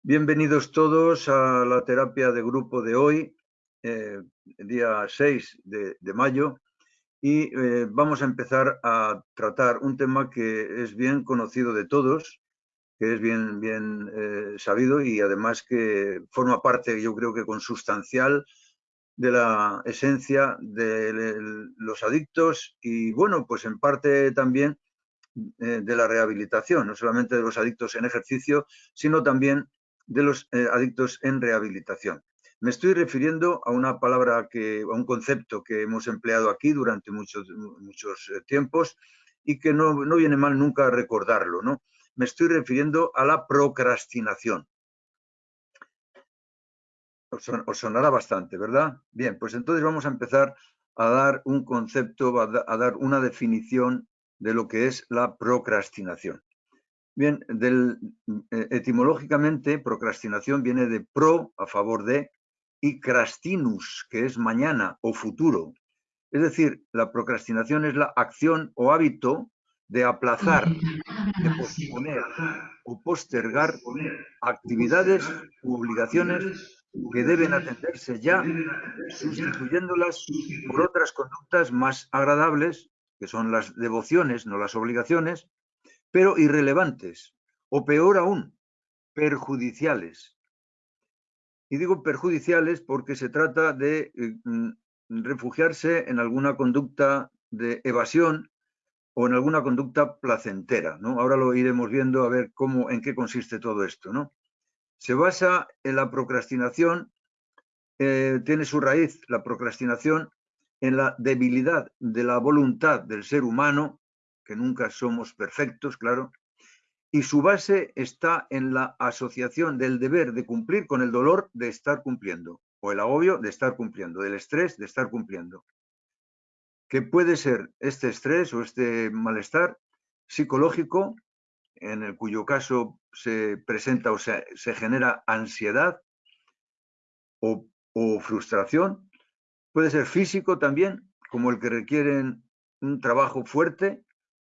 Bienvenidos todos a la terapia de grupo de hoy, eh, día 6 de, mayo, y eh, vamos a empezar a tratar un tema que es bien conocido de todos, que es bien, bien eh, sabido y además que forma parte, yo creo que consustancial, de la esencia de los adictos y, bueno, pues en parte también de la rehabilitación, no solamente de los adictos en ejercicio, sino también de los eh, adictos en rehabilitación. Me estoy refiriendo a una palabra, que, a un concepto que hemos empleado aquí durante muchos, muchos eh, tiempos y que no, viene mal nunca recordarlo. ¿no? Me estoy refiriendo a la procrastinación. Os, sonará bastante, ¿verdad? Bien, pues entonces vamos a empezar a dar un concepto, a dar una definición de lo que es la procrastinación. Bien, del, eh, etimológicamente, procrastinación viene de pro, a favor de, y crastinus, que es mañana o futuro. Es decir, la procrastinación es la acción o hábito de aplazar, de posponer o postergar actividades u obligaciones que deben atenderse ya, sustituyéndolas por otras conductas más agradables, que son las devociones, no las obligaciones, pero irrelevantes, o peor aún, perjudiciales. Y digo perjudiciales porque se trata de eh, mm, refugiarse en alguna conducta de evasión o en alguna conducta placentera. ¿no? Ahora lo iremos viendo a ver cómo, en qué consiste todo esto. ¿no? Se basa en la procrastinación, eh, tiene su raíz la procrastinación en la debilidad de la voluntad del ser humano que nunca somos perfectos, claro, y su base está en la asociación del deber de cumplir con el dolor de estar cumpliendo, o el agobio de estar cumpliendo, del estrés de estar cumpliendo. Que puede ser este estrés o este malestar psicológico, en el cuyo caso se presenta o se, genera ansiedad o, o frustración, puede ser físico también, como el que requieren un trabajo fuerte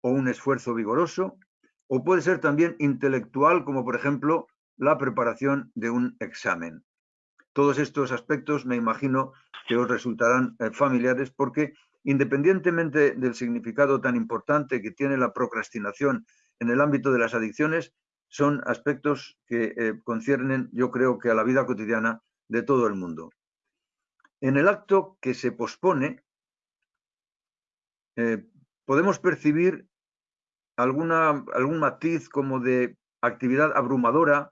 o un esfuerzo vigoroso, o puede ser también intelectual, como por ejemplo la preparación de un examen. Todos estos aspectos me imagino que os resultarán eh, familiares porque independientemente del significado tan importante que tiene la procrastinación en el ámbito de las adicciones, son aspectos que eh, conciernen, yo creo que a la vida cotidiana de todo el mundo. En el acto que se pospone, eh, podemos percibir alguna, algún matiz como de actividad abrumadora,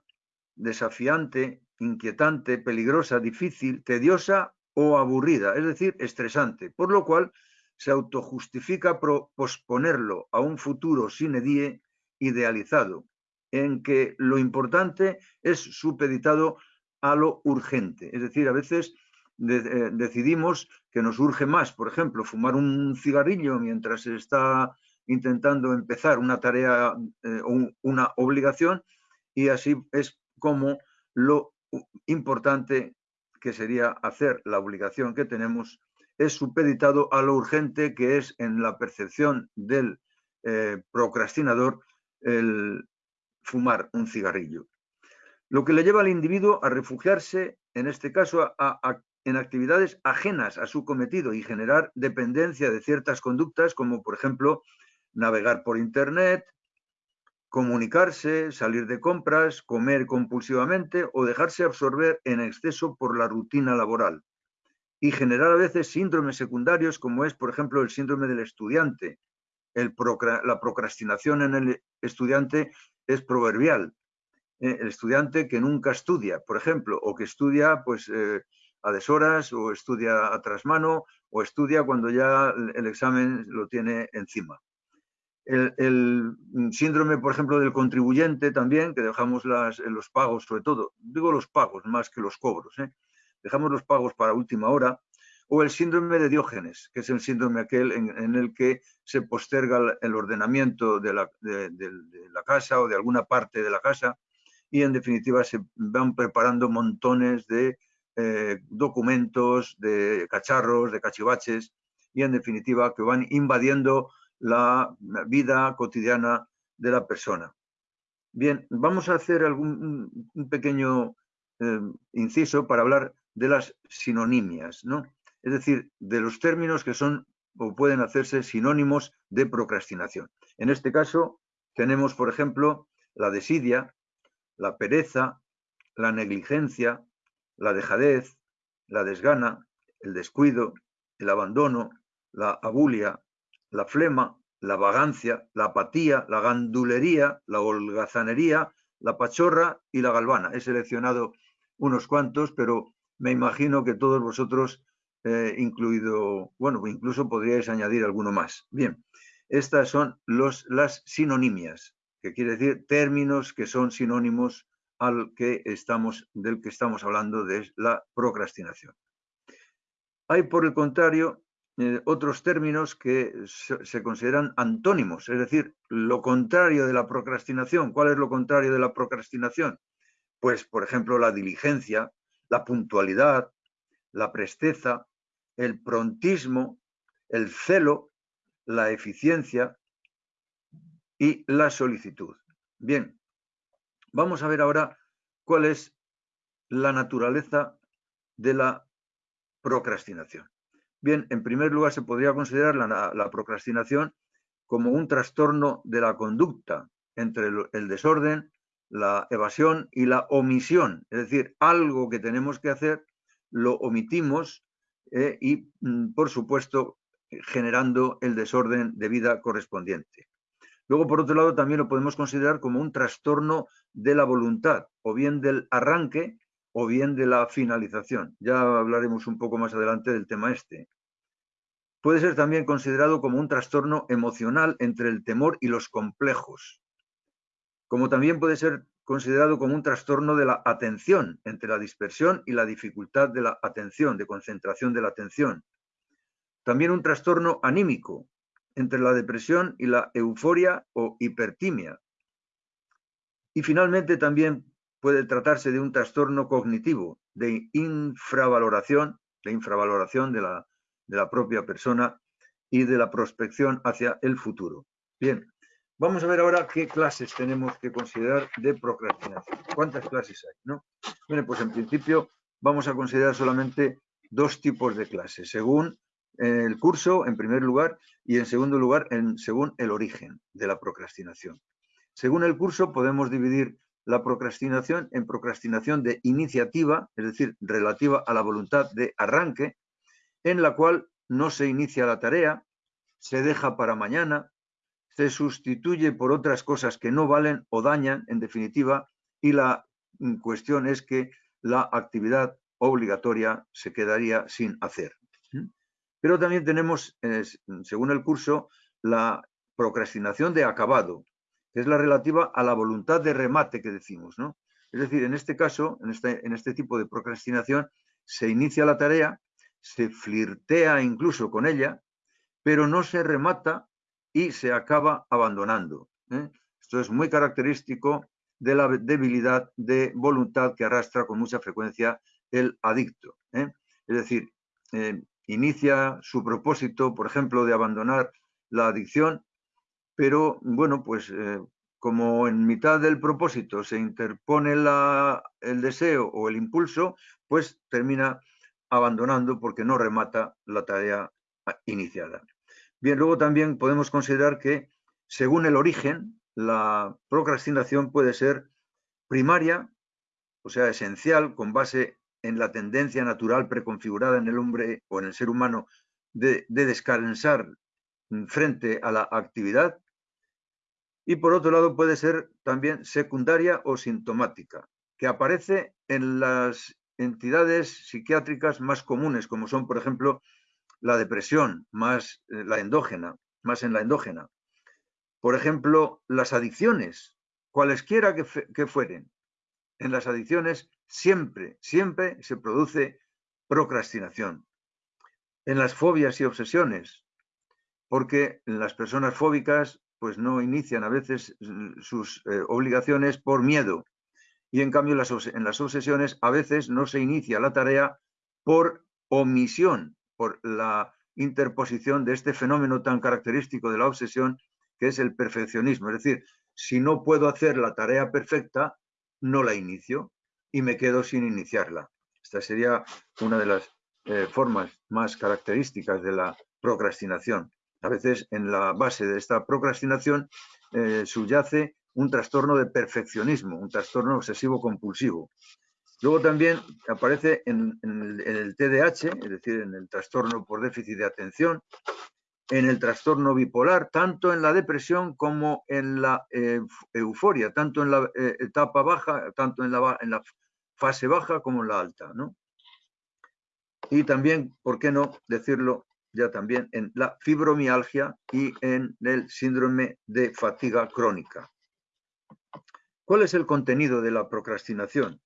desafiante, inquietante, peligrosa, difícil, tediosa o aburrida, es decir, estresante, por lo cual se autojustifica posponerlo a un futuro sin die idealizado, en que lo importante es supeditado a lo urgente. Es decir, a veces eh, decidimos que nos urge más, por ejemplo, fumar un cigarrillo mientras se está intentando empezar una tarea eh, o una obligación y así es como lo importante que sería hacer la obligación que tenemos es supeditado a lo urgente que es en la percepción del eh, procrastinador el fumar un cigarrillo. Lo que le lleva al individuo a refugiarse, en este caso, en actividades ajenas a su cometido y generar dependencia de ciertas conductas, como por ejemplo navegar por Internet, comunicarse, salir de compras, comer compulsivamente o dejarse absorber en exceso por la rutina laboral y generar a veces síndromes secundarios como es, por ejemplo, el síndrome del estudiante. la procrastinación en el estudiante es proverbial. Eh, el estudiante que nunca estudia, por ejemplo, o que estudia pues, eh, a deshoras o estudia a trasmano o estudia cuando ya el examen lo tiene encima. El, síndrome, por ejemplo, del contribuyente también, que dejamos las, los pagos, sobre todo, digo los pagos más que los cobros, ¿eh? dejamos los pagos para última hora, o el síndrome de Diógenes, que es el síndrome aquel en, el que se posterga el ordenamiento de la, de, la, casa o de alguna parte de la casa y en definitiva se van preparando montones de eh, documentos, de cacharros, de cachivaches y en definitiva que van invadiendo la vida cotidiana de la persona. Bien, vamos a hacer algún, un pequeño eh, inciso para hablar de las sinonimias, ¿no? Es decir, de los términos que son o pueden hacerse sinónimos de procrastinación. En este caso, tenemos, por ejemplo, la desidia, la pereza, la negligencia, la dejadez, la desgana, el descuido, el abandono, la abulia, la flema, la vagancia, la apatía, la gandulería, la holgazanería, la pachorra y la galvana. He seleccionado unos cuantos, pero me imagino que todos vosotros, eh, incluido, bueno, incluso podríais añadir alguno más. Bien, estas son los, las sinonimias, que quiere decir términos que son sinónimos al que estamos, del que estamos hablando de la procrastinación. Hay, por el contrario, eh, otros términos que se, consideran antónimos, es decir, lo contrario de la procrastinación. ¿Cuál es lo contrario de la procrastinación? Pues, por ejemplo, la diligencia, la puntualidad, la presteza, el prontismo, el celo, la eficiencia y la solicitud. Bien, vamos a ver ahora cuál es la naturaleza de la procrastinación. Bien, en primer lugar se podría considerar la, procrastinación como un trastorno de la conducta entre el, desorden, la evasión y la omisión. Es decir, algo que tenemos que hacer lo omitimos eh, y, mm, por supuesto, generando el desorden de vida correspondiente. Luego, por otro lado, también lo podemos considerar como un trastorno de la voluntad, o bien del arranque o bien de la finalización. Ya hablaremos un poco más adelante del tema este. Puede ser también considerado como un trastorno emocional entre el temor y los complejos, como también puede ser considerado como un trastorno de la atención, entre la dispersión y la dificultad de la atención, de concentración de la atención. También un trastorno anímico, entre la depresión y la euforia o hipertimia. Y finalmente también puede tratarse de un trastorno cognitivo, de infravaloración, de infravaloración de la, de la propia persona y de la prospección hacia el futuro. Bien, vamos a ver ahora qué clases tenemos que considerar de procrastinación. ¿Cuántas clases hay? ¿no? Bueno, pues en principio vamos a considerar solamente dos tipos de clases, según el curso, en primer lugar, y en segundo lugar, según el origen de la procrastinación. Según el curso, podemos dividir la procrastinación en procrastinación de iniciativa, es decir, relativa a la voluntad de arranque, en la cual no se inicia la tarea, se deja para mañana, se sustituye por otras cosas que no valen o dañan, en definitiva, y la cuestión es que la actividad obligatoria se quedaría sin hacer. Pero también tenemos, según el curso, la procrastinación de acabado, que es la relativa a la voluntad de remate que decimos, ¿no? Es decir, en este caso, en este, en este tipo de procrastinación, se inicia la tarea, se flirtea incluso con ella, pero no se remata y se acaba abandonando. ¿eh? Esto es muy característico de la debilidad de voluntad que arrastra con mucha frecuencia el adicto. ¿eh? Es decir, eh, inicia su propósito, por ejemplo, de abandonar la adicción pero bueno, pues como en mitad del propósito se interpone el deseo o el impulso, pues termina abandonando porque no remata la tarea iniciada. Bien, luego también podemos considerar que según el origen, la procrastinación puede ser primaria, o sea, esencial, con base en la tendencia natural preconfigurada en el hombre o en el ser humano de descansar frente a la actividad, y por otro lado puede ser también secundaria o sintomática, que aparece en las entidades psiquiátricas más comunes, como son, por ejemplo, la depresión, más eh, la endógena, más en la endógena. Por ejemplo, las adicciones, cualesquiera que, fueren. En las adicciones siempre, siempre se produce procrastinación. En las fobias y obsesiones, porque las personas fóbicas pues no inician a veces sus eh, obligaciones por miedo. Y en cambio en las obsesiones a veces no se inicia la tarea por omisión, por la interposición de este fenómeno tan característico de la obsesión que es el perfeccionismo. Es decir, si no puedo hacer la tarea perfecta, no la inicio y me quedo sin iniciarla. Esta sería una de las eh, formas más características de la procrastinación. A veces en la base de esta procrastinación eh, subyace un trastorno de perfeccionismo, un trastorno obsesivo compulsivo. Luego también aparece en, el, TDAH, es decir, en el trastorno por déficit de atención, en el trastorno bipolar, tanto en la depresión como en la eh, euforia, tanto en la eh, etapa baja, tanto en la, en la, fase baja como en la alta. ¿no? Y también, ¿por qué no decirlo ya también, en la fibromialgia y en el síndrome de fatiga crónica? ¿Cuál es el contenido de la procrastinación?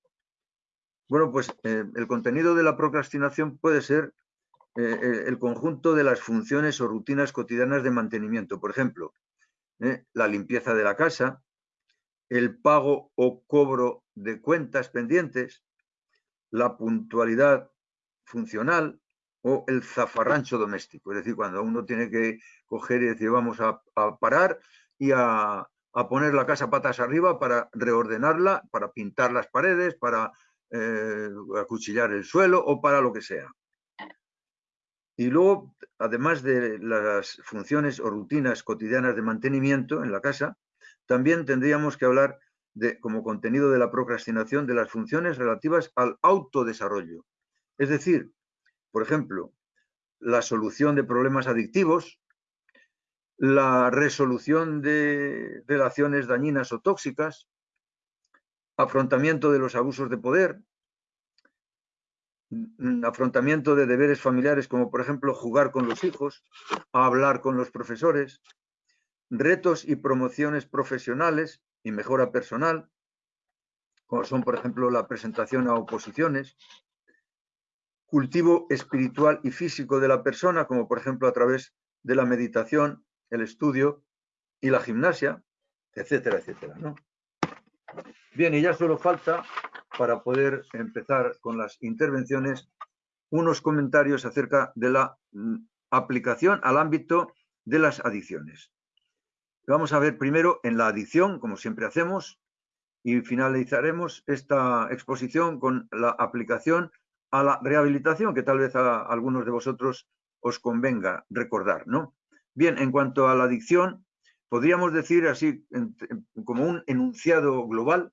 Bueno, pues eh, el contenido de la procrastinación puede ser eh, eh, el conjunto de las funciones o rutinas cotidianas de mantenimiento. Por ejemplo, la limpieza de la casa, el pago o cobro de cuentas pendientes, la puntualidad funcional o el zafarrancho doméstico. Es decir, cuando uno tiene que coger y decir vamos a, parar y a, a, poner la casa patas arriba para reordenarla, para pintar las paredes, para acuchillar el suelo o para lo que sea. Y luego, además de las funciones o rutinas cotidianas de mantenimiento en la casa, también tendríamos que hablar de, como contenido de la procrastinación de las funciones relativas al autodesarrollo. Es decir, por ejemplo, la solución de problemas adictivos, la resolución de relaciones dañinas o tóxicas, afrontamiento de los abusos de poder, afrontamiento de deberes familiares como por ejemplo jugar con los hijos, hablar con los profesores, retos y promociones profesionales y mejora personal, como son por ejemplo la presentación a oposiciones, cultivo espiritual y físico de la persona, como por ejemplo a través de la meditación, el estudio y la gimnasia, etcétera, etcétera. ¿no? Bien, y ya solo falta para poder empezar con las intervenciones, unos comentarios acerca de la mm, aplicación al ámbito de las adicciones. Vamos a ver primero en la adicción, como siempre hacemos, y finalizaremos esta exposición con la aplicación a la rehabilitación, que tal vez a algunos de vosotros os convenga recordar. ¿no? Bien, en cuanto a la adicción, podríamos decir así como un enunciado global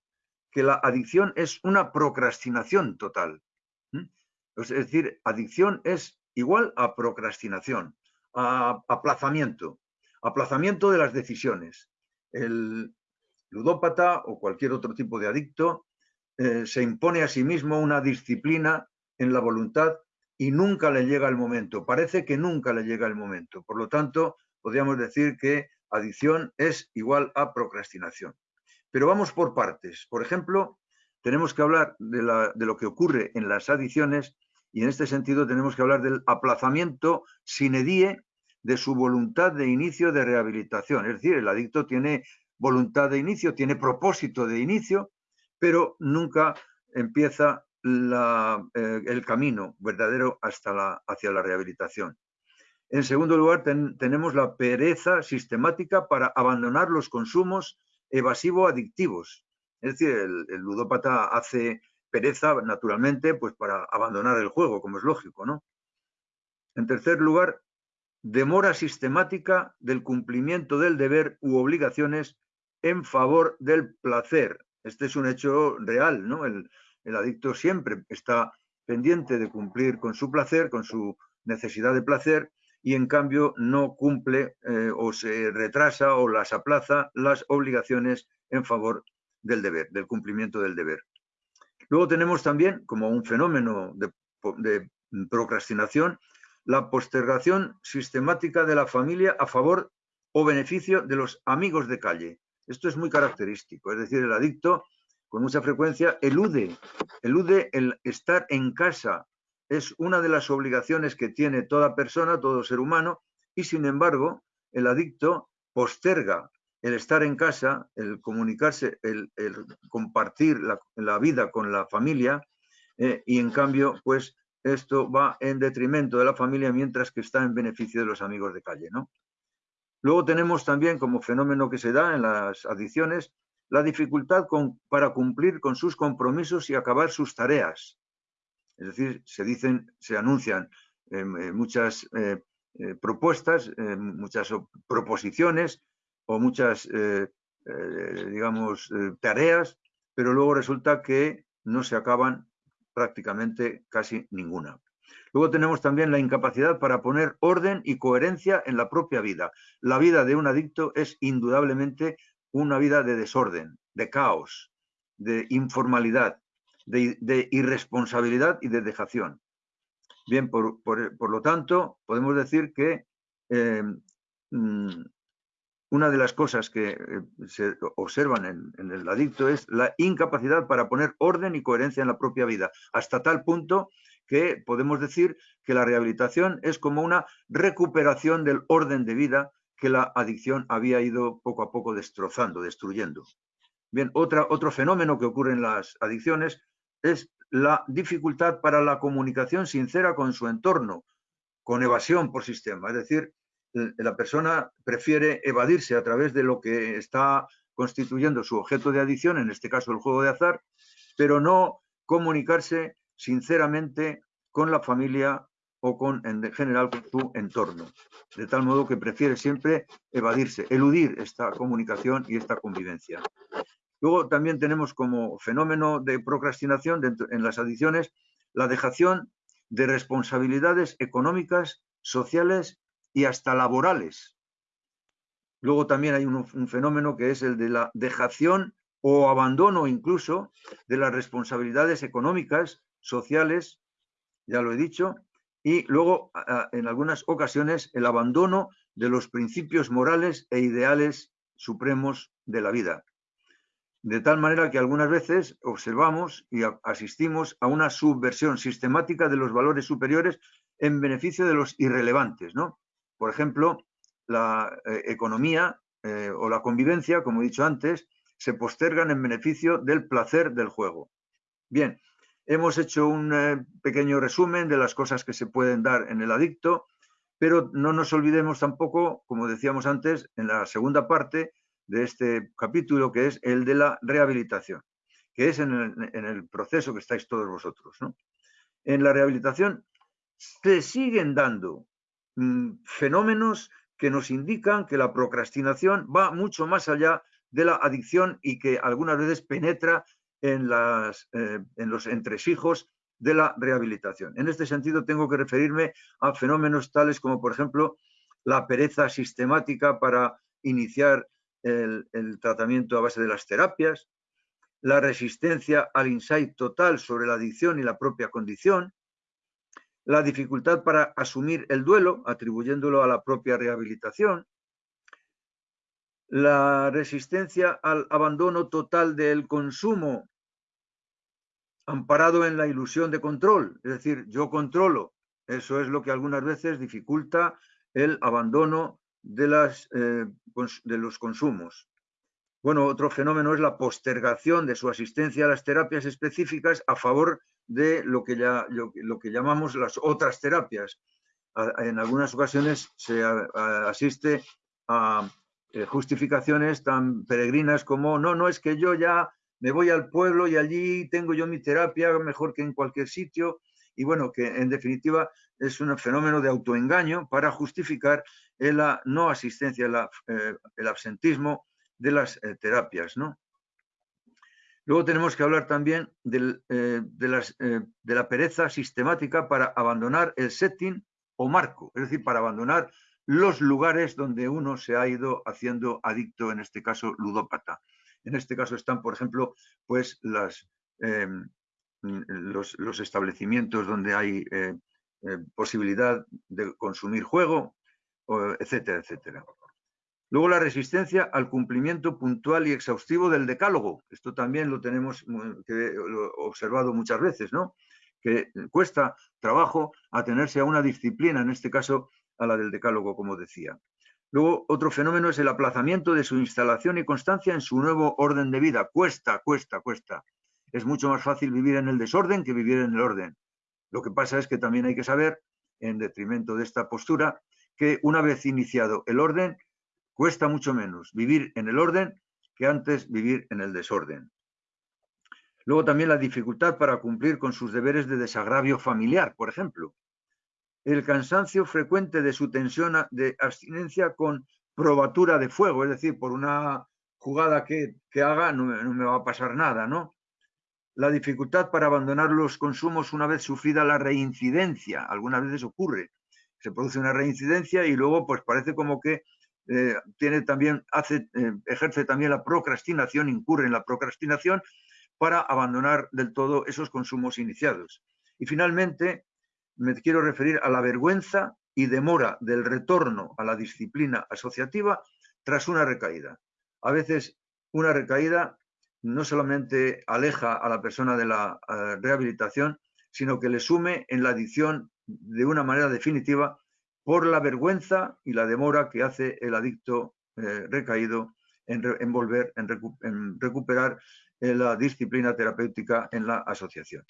que la adicción es una procrastinación total. Es decir, adicción es igual a procrastinación, a aplazamiento, aplazamiento de las decisiones. El ludópata o cualquier otro tipo de adicto eh, se impone a sí mismo una disciplina en la voluntad y nunca le llega el momento. Parece que nunca le llega el momento. Por lo tanto, podríamos decir que adicción es igual a procrastinación. Pero vamos por partes. Por ejemplo, tenemos que hablar de, lo que ocurre en las adicciones y en este sentido tenemos que hablar del aplazamiento sine die de su voluntad de inicio de rehabilitación. Es decir, el adicto tiene voluntad de inicio, tiene propósito de inicio, pero nunca empieza eh, el camino verdadero hasta la, hacia la rehabilitación. En segundo lugar, tenemos la pereza sistemática para abandonar los consumos evasivo-adictivos. Es decir, el, ludópata hace pereza, naturalmente, pues para abandonar el juego, como es lógico, ¿no? En tercer lugar, demora sistemática del cumplimiento del deber u obligaciones en favor del placer. Este es un hecho real, ¿no? El, el adicto siempre está pendiente de cumplir con su placer, con su necesidad de placer, y en cambio no cumple eh, o se retrasa o las aplaza las obligaciones en favor del deber, del cumplimiento del deber. Luego tenemos también, como un fenómeno de, de procrastinación, la postergación sistemática de la familia a favor o beneficio de los amigos de calle. Esto es muy característico, es decir, el adicto con mucha frecuencia elude, elude el estar en casa es una de las obligaciones que tiene toda persona, todo ser humano, y sin embargo, el adicto posterga el estar en casa, el comunicarse, el, compartir la, vida con la familia, eh, y en cambio, pues esto va en detrimento de la familia mientras que está en beneficio de los amigos de calle, ¿no? Luego tenemos también como fenómeno que se da en las adicciones la dificultad para cumplir con sus compromisos y acabar sus tareas. Es decir, se dicen, se anuncian em, eh, muchas eh, eh, propuestas, muchas proposiciones o muchas, digamos, tareas, pero luego resulta que no se acaban prácticamente casi ninguna. Luego tenemos también la incapacidad para poner orden y coherencia en la propia vida. La vida de un adicto es indudablemente una vida de desorden, de caos, de informalidad, de, irresponsabilidad y de dejación. Bien, por, lo tanto, podemos decir que eh, mm, una de las cosas que eh, se observan en, el adicto es la incapacidad para poner orden y coherencia en la propia vida, hasta tal punto que podemos decir que la rehabilitación es como una recuperación del orden de vida que la adicción había ido poco a poco destrozando, destruyendo. Bien, otra, otro fenómeno que ocurre en las adicciones es la dificultad para la comunicación sincera con su entorno, con evasión por sistema. Es decir, la persona prefiere evadirse a través de lo que está constituyendo su objeto de adicción, en este caso el juego de azar, pero no comunicarse sinceramente con la familia o con, en general, con su entorno. De tal modo que prefiere siempre evadirse, eludir esta comunicación y esta convivencia. Luego también tenemos como fenómeno de procrastinación en las adicciones la dejación de responsabilidades económicas, sociales y hasta laborales. Luego también hay un fenómeno que es el de la dejación o abandono incluso de las responsabilidades económicas, sociales, ya lo he dicho, y luego en algunas ocasiones el abandono de los principios morales e ideales supremos de la vida. De tal manera que algunas veces observamos y asistimos a una subversión sistemática de los valores superiores en beneficio de los irrelevantes. ¿no? Por ejemplo, la eh, economía eh, o la convivencia, como he dicho antes, se postergan en beneficio del placer del juego. Bien, hemos hecho un eh, pequeño resumen de las cosas que se pueden dar en el adicto, pero no nos olvidemos tampoco, como decíamos antes, en la segunda parte de este capítulo, que es el de la rehabilitación, que es en el, proceso que estáis todos vosotros. En la rehabilitación se siguen dando mm, fenómenos que nos indican que la procrastinación va mucho más allá de la adicción y que algunas veces penetra eh, en los entresijos de la rehabilitación. En este sentido, tengo que referirme a fenómenos tales como, por ejemplo, la pereza sistemática para iniciar el, el, tratamiento a base de las terapias, la resistencia al insight total sobre la adicción y la propia condición, la dificultad para asumir el duelo, atribuyéndolo a la propia rehabilitación, la resistencia al abandono total del consumo amparado en la ilusión de control, es decir, yo controlo. Eso es lo que algunas veces dificulta el abandono de, las, eh, de los consumos. Bueno, otro fenómeno es la postergación de su asistencia a las terapias específicas a favor de lo que, ya, lo que llamamos las otras terapias. En algunas ocasiones se asiste a justificaciones tan peregrinas como, no, no, es que yo ya me voy al pueblo y allí tengo yo mi terapia mejor que en cualquier sitio. Y bueno, que en definitiva es un fenómeno de autoengaño para justificar la no asistencia, eh, el absentismo de las eh, terapias. ¿no? Luego tenemos que hablar también de, las, de la pereza sistemática para abandonar el setting o marco, es decir, para abandonar los lugares donde uno se ha ido haciendo adicto, en este caso ludópata. En este caso están, por ejemplo, pues las, em, los, establecimientos donde hay eh, eh, posibilidad de consumir juego, etcétera, etcétera. Luego la resistencia al cumplimiento puntual y exhaustivo del decálogo. Esto también lo tenemos observado muchas veces, ¿no? Que cuesta trabajo atenerse a una disciplina, en este caso a la del decálogo, como decía. Luego, otro fenómeno es el aplazamiento de su instalación y constancia en su nuevo orden de vida. Cuesta, cuesta, cuesta. Es mucho más fácil vivir en el desorden que vivir en el orden. Lo que pasa es que también hay que saber, en detrimento de esta postura, que una vez iniciado el orden, Cuesta mucho menos vivir en el orden que antes vivir en el desorden. Luego también la dificultad para cumplir con sus deberes de desagravio familiar, por ejemplo. El cansancio frecuente de su tensión de abstinencia con probatura de fuego, es decir, por una jugada que, haga no, no, me va a pasar nada, ¿no? La dificultad para abandonar los consumos una vez sufrida la reincidencia, algunas veces ocurre, se produce una reincidencia y luego pues parece como que eh, tiene también, hace, eh, ejerce también la procrastinación, incurre en la procrastinación para abandonar del todo esos consumos iniciados. Y finalmente, me quiero referir a la vergüenza y demora del retorno a la disciplina asociativa tras una recaída. A veces una recaída no solamente aleja a la persona de la eh, rehabilitación, sino que le sume en la adicción de una manera definitiva por la vergüenza y la demora que hace el adicto eh, recaído en, volver, en, recuperar eh, la disciplina terapéutica en la asociación.